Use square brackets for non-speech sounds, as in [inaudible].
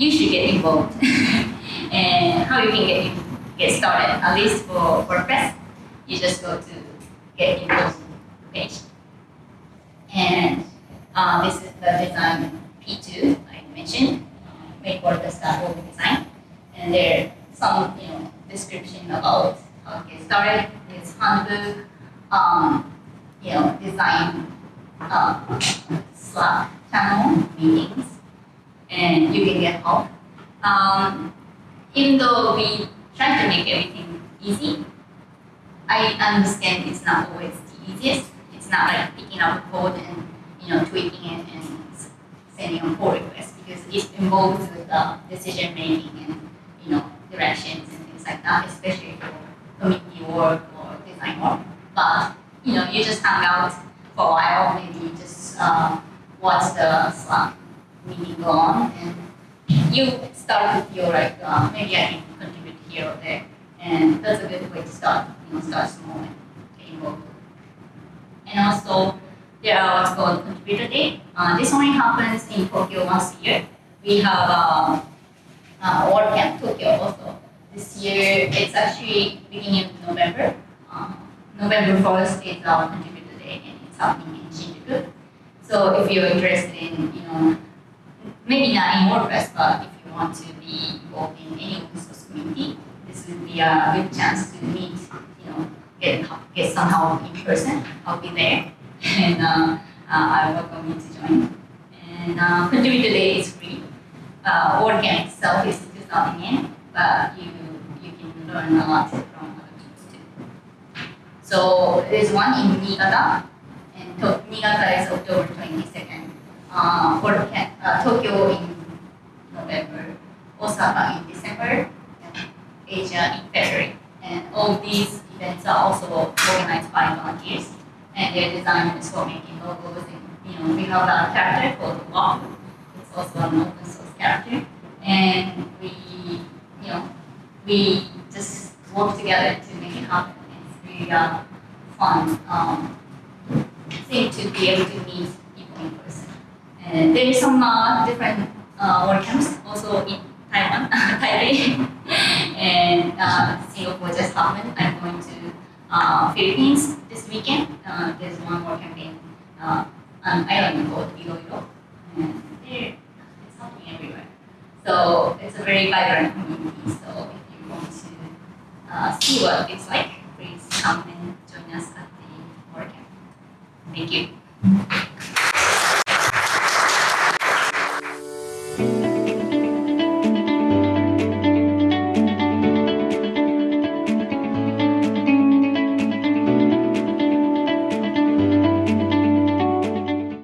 you should get involved. [laughs] and how you can get get started, at least for WordPress, you just go to get involved page. And uh, this is the design P2 I mentioned, make WordPress.org design. And there some you know description about how to get started. There's handbook, um, you know, design uh, Slack channel meetings and you can get help. Um, even though we try to make everything easy, I understand it's not always the easiest. It's not like picking up a code and you know tweaking it and sending a pull it involves with uh, decision making and you know directions and things like that, especially for committee work or design work. But you know, you just hang out for a while, maybe just uh, watch the Slack meeting go on and you start with your like uh, maybe I can contribute here or there. And that's a good way to start you know start small and get involved. And also there are what's called contributor day. Uh, this only happens in Tokyo once a year we have uh, uh, WordCamp Tokyo also this year it's actually beginning of November uh, November 1st is our contributor day and it's happening in Shinjuku so if you're interested in you know maybe not in WordPress, but if you want to be involved in any open source community, this would be a good chance to meet, you know, get, get some help in person. I'll be there, [laughs] and uh, uh, I welcome you to join. And uh, Contributor Day is free. Uh, WordCamp itself is 2,000 yen, but you you can learn a lot from other tools too. So there's one in Niigata, and to Niigata is October 22nd uh, for uh, Tokyo in November, Osaka in December, and Asia in February. And all these events are also organized by volunteers, and their design is for making logos. And you know, we have a character called Wapuu. It's also an open source character, and we, you know, we just work together to make it happen. It's really uh, fun um, thing to be able to meet people in person. And there is some uh, different uh, WordCamps also in Taiwan, [laughs] Taipei, and uh, Singapore just happened. I'm going to uh, Philippines this weekend. Uh, there's one more campaign, uh, an island called Iloilo, and there, it's happening everywhere. So it's a very vibrant community. So if you want to uh, see what it's like, please come and join us at the WordCamp. Thank you.